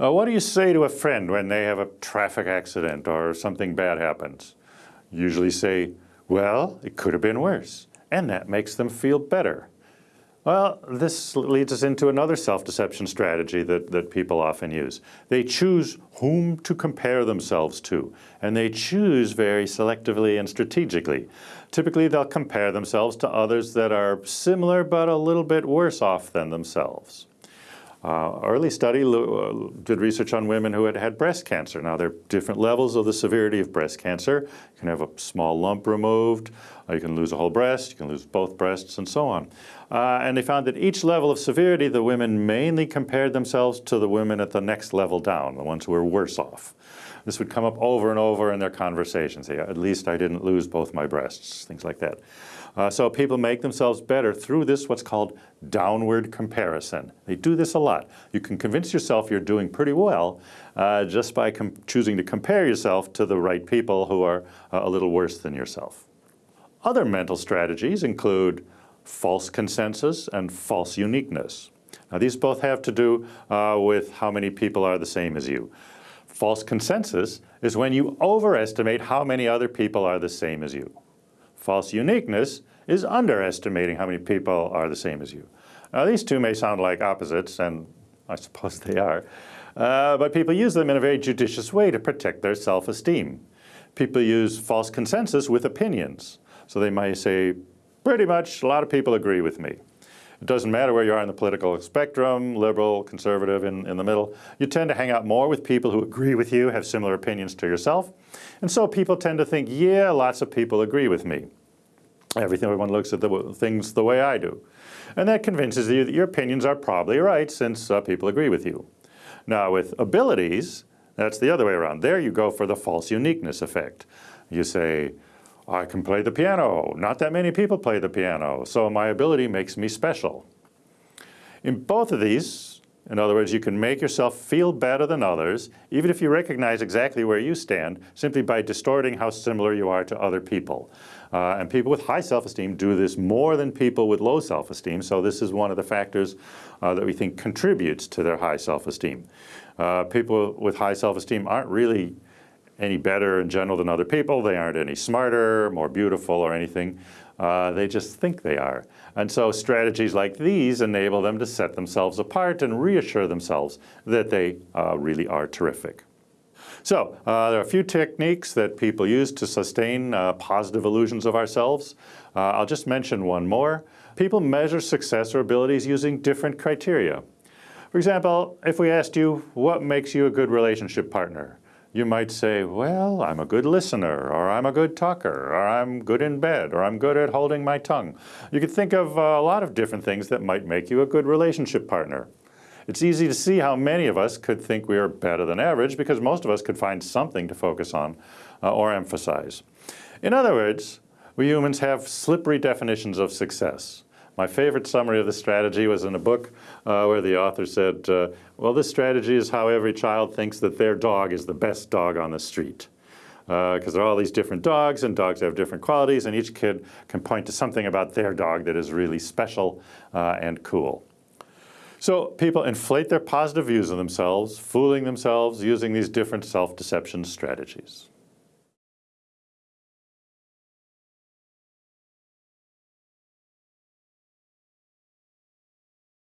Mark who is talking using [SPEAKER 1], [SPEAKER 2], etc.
[SPEAKER 1] Uh, what do you say to a friend when they have a traffic accident or something bad happens? Usually say, well, it could have been worse. And that makes them feel better. Well, this leads us into another self-deception strategy that, that people often use. They choose whom to compare themselves to, and they choose very selectively and strategically. Typically, they'll compare themselves to others that are similar but a little bit worse off than themselves. Uh, early study uh, did research on women who had had breast cancer. Now, there are different levels of the severity of breast cancer. You can have a small lump removed, uh, you can lose a whole breast, you can lose both breasts, and so on. Uh, and they found that each level of severity, the women mainly compared themselves to the women at the next level down, the ones who were worse off. This would come up over and over in their conversations. Say, at least I didn't lose both my breasts, things like that. Uh, so people make themselves better through this what's called downward comparison. They do this a lot. You can convince yourself you're doing pretty well uh, just by choosing to compare yourself to the right people who are uh, a little worse than yourself. Other mental strategies include false consensus and false uniqueness. Now these both have to do uh, with how many people are the same as you. False consensus is when you overestimate how many other people are the same as you. False uniqueness is underestimating how many people are the same as you. Now these two may sound like opposites, and I suppose they are, uh, but people use them in a very judicious way to protect their self-esteem. People use false consensus with opinions. So they might say, pretty much a lot of people agree with me. It doesn't matter where you are in the political spectrum, liberal, conservative, in, in the middle. You tend to hang out more with people who agree with you, have similar opinions to yourself. And so people tend to think, yeah, lots of people agree with me. Everything, everyone looks at the things the way I do. And that convinces you that your opinions are probably right since uh, people agree with you. Now with abilities, that's the other way around. There you go for the false uniqueness effect. You say, I can play the piano. Not that many people play the piano, so my ability makes me special. In both of these, in other words, you can make yourself feel better than others, even if you recognize exactly where you stand, simply by distorting how similar you are to other people. Uh, and people with high self-esteem do this more than people with low self-esteem, so this is one of the factors uh, that we think contributes to their high self-esteem. Uh, people with high self-esteem aren't really any better in general than other people. They aren't any smarter, more beautiful or anything. Uh, they just think they are. And so strategies like these enable them to set themselves apart and reassure themselves that they uh, really are terrific. So uh, there are a few techniques that people use to sustain uh, positive illusions of ourselves. Uh, I'll just mention one more. People measure success or abilities using different criteria. For example, if we asked you, what makes you a good relationship partner? You might say, well, I'm a good listener, or I'm a good talker, or I'm good in bed, or I'm good at holding my tongue. You could think of uh, a lot of different things that might make you a good relationship partner. It's easy to see how many of us could think we are better than average because most of us could find something to focus on uh, or emphasize. In other words, we humans have slippery definitions of success. My favorite summary of the strategy was in a book uh, where the author said, uh, well, this strategy is how every child thinks that their dog is the best dog on the street. Because uh, there are all these different dogs, and dogs have different qualities, and each kid can point to something about their dog that is really special uh, and cool. So people inflate their positive views of themselves, fooling themselves using these different self-deception strategies.